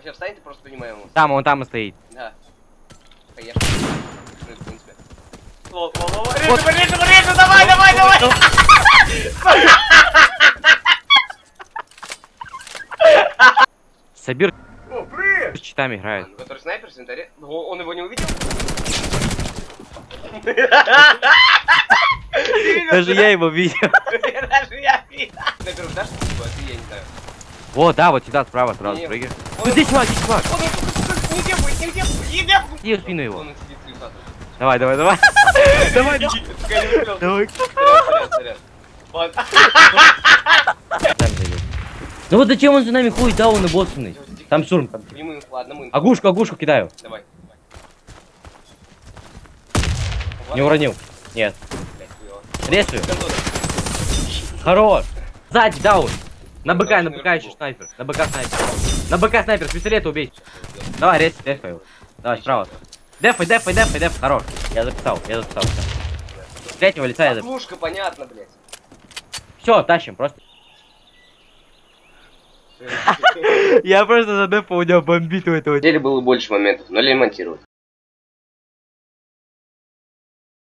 Вообще встань, ты просто понимаем его. Там, он там и стоит. Да. Поехали. Ну, в принципе. Режу, режу, давай, давай, давай! Сабир О, привет! с читами играет. Он, Который снайпер, синтаре. Он его не увидел? Даже я его видел. Даже я видел. Снайпер, дашь? А ты, я не знаю. Вот, да, вот сюда, справа, сразу прыгай. Ну здесь чувак, здесь чувак. Нигде будет, нигде будет, нигде будет. Иди в спину его. Давай, давай, давай. Давай, давай. Ну вот зачем он за нами ходит, да, он и боссный. Там штурм. Агушку, агушку кидаю. Давай. Не уронил. Нет. Гондона. Хорош. Сзади, даун. На БК, на БК еще снайпер. На БК снайпер. На БК снайпер, с пистолета убей. Давай, рез, дефай его. Давай, справа. Дефай, дефай, дефай, дефай. Хорош. Я записал, я записал. С третьего лица я записал. Лужка, понятно, блядь. Все, тащим, просто. Я просто за дефа у него бомбит у этого. деле было больше моментов, но ремонтировать.